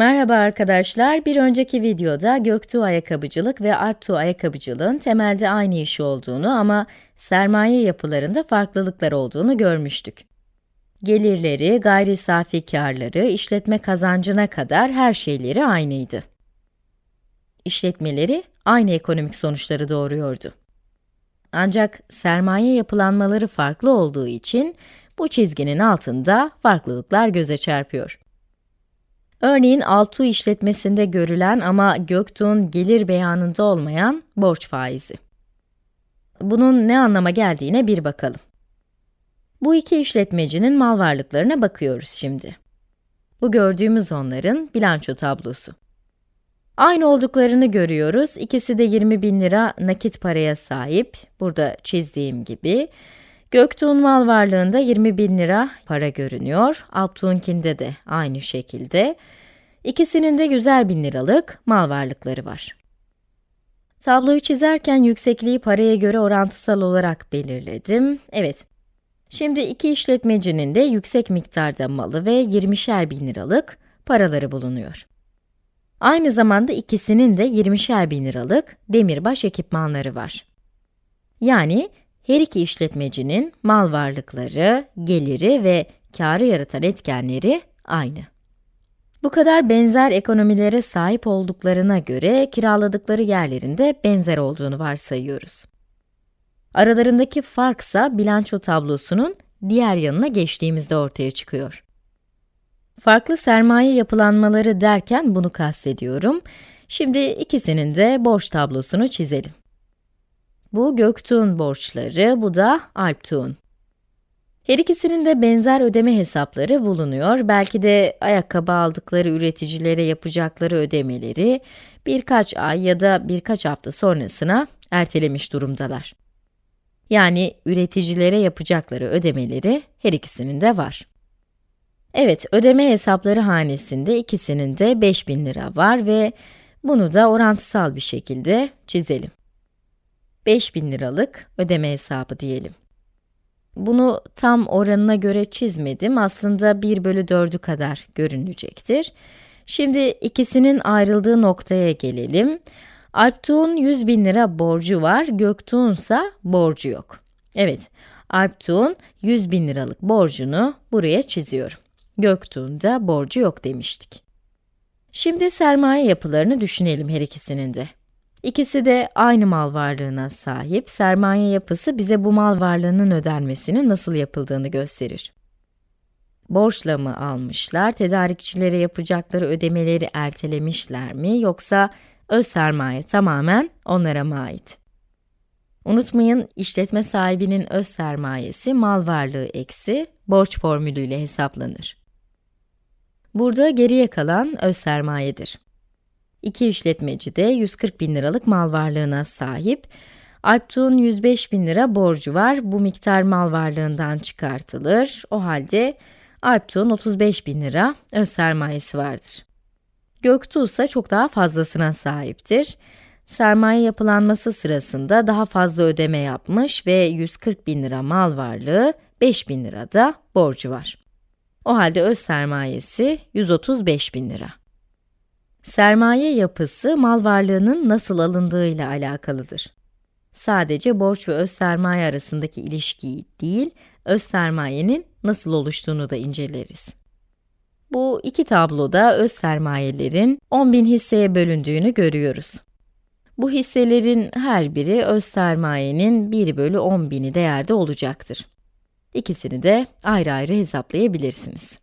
Merhaba arkadaşlar, bir önceki videoda Göktuğ Ayakkabıcılık ve Alptuğ Ayakkabıcılığın temelde aynı iş olduğunu ama sermaye yapılarında farklılıklar olduğunu görmüştük. Gelirleri, gayri safi karları, işletme kazancına kadar her şeyleri aynıydı. İşletmeleri aynı ekonomik sonuçları doğuruyordu. Ancak sermaye yapılanmaları farklı olduğu için bu çizginin altında farklılıklar göze çarpıyor. Örneğin Altu işletmesinde görülen ama Göktuğ'un gelir beyanında olmayan borç faizi. Bunun ne anlama geldiğine bir bakalım. Bu iki işletmecinin mal varlıklarına bakıyoruz şimdi. Bu gördüğümüz onların bilanço tablosu. Aynı olduklarını görüyoruz. İkisi de 20 bin lira nakit paraya sahip. Burada çizdiğim gibi. Göktuğ'un mal varlığında 20 bin lira para görünüyor. Alptuğ'unkinde de aynı şekilde. İkisinin de 100'er bin liralık mal varlıkları var. Tabloyu çizerken yüksekliği paraya göre orantısal olarak belirledim. Evet, şimdi iki işletmecinin de yüksek miktarda malı ve 20'şer bin liralık paraları bulunuyor. Aynı zamanda ikisinin de 20'şer bin liralık demirbaş ekipmanları var. Yani her iki işletmecinin mal varlıkları, geliri ve karı yaratan etkenleri aynı. Bu kadar benzer ekonomilere sahip olduklarına göre kiraladıkları yerlerinde benzer olduğunu varsayıyoruz. Aralarındaki farksa bilanço tablosunun diğer yanına geçtiğimizde ortaya çıkıyor. Farklı sermaye yapılanmaları derken bunu kastediyorum. Şimdi ikisinin de borç tablosunu çizelim. Bu Göktuğ'un borçları, bu da Alptuğ'un. Her ikisinin de benzer ödeme hesapları bulunuyor. Belki de ayakkabı aldıkları üreticilere yapacakları ödemeleri birkaç ay ya da birkaç hafta sonrasına ertelemiş durumdalar. Yani üreticilere yapacakları ödemeleri her ikisinin de var. Evet, ödeme hesapları hanesinde ikisinin de 5000 lira var ve bunu da orantısal bir şekilde çizelim. 5000 liralık ödeme hesabı diyelim. Bunu tam oranına göre çizmedim. Aslında 1 bölü 4'ü kadar görünecektir. Şimdi ikisinin ayrıldığı noktaya gelelim. Alptuğ'un 100 bin lira borcu var, Göktuğ'un ise borcu yok. Evet, Alptuğ'un 100 bin liralık borcunu buraya çiziyorum. Göktuğ'un da borcu yok demiştik. Şimdi sermaye yapılarını düşünelim her ikisinin de. İkisi de aynı mal varlığına sahip, sermaye yapısı bize bu mal varlığının ödenmesinin nasıl yapıldığını gösterir. Borçla mı almışlar, tedarikçilere yapacakları ödemeleri ertelemişler mi, yoksa öz sermaye tamamen onlara mı ait? Unutmayın, işletme sahibinin öz sermayesi mal varlığı eksi borç formülüyle hesaplanır. Burada geriye kalan öz sermayedir. İki işletmeci de 140 bin liralık mal varlığına sahip. Alptuğ'un 105 bin lira borcu var. Bu miktar mal varlığından çıkartılır. O halde Alptuğ'un 35 bin lira öz sermayesi vardır. Göktuğ ise çok daha fazlasına sahiptir. Sermaye yapılanması sırasında daha fazla ödeme yapmış ve 140 bin lira mal varlığı, 5 bin lira da borcu var. O halde öz sermayesi 135 bin lira. Sermaye yapısı, mal varlığının nasıl alındığıyla alakalıdır. Sadece borç ve öz sermaye arasındaki ilişkiyi değil, öz sermayenin nasıl oluştuğunu da inceleriz. Bu iki tabloda öz sermayelerin 10.000 hisseye bölündüğünü görüyoruz. Bu hisselerin her biri öz sermayenin 1 bölü 10.000'i değerde olacaktır. İkisini de ayrı ayrı hesaplayabilirsiniz.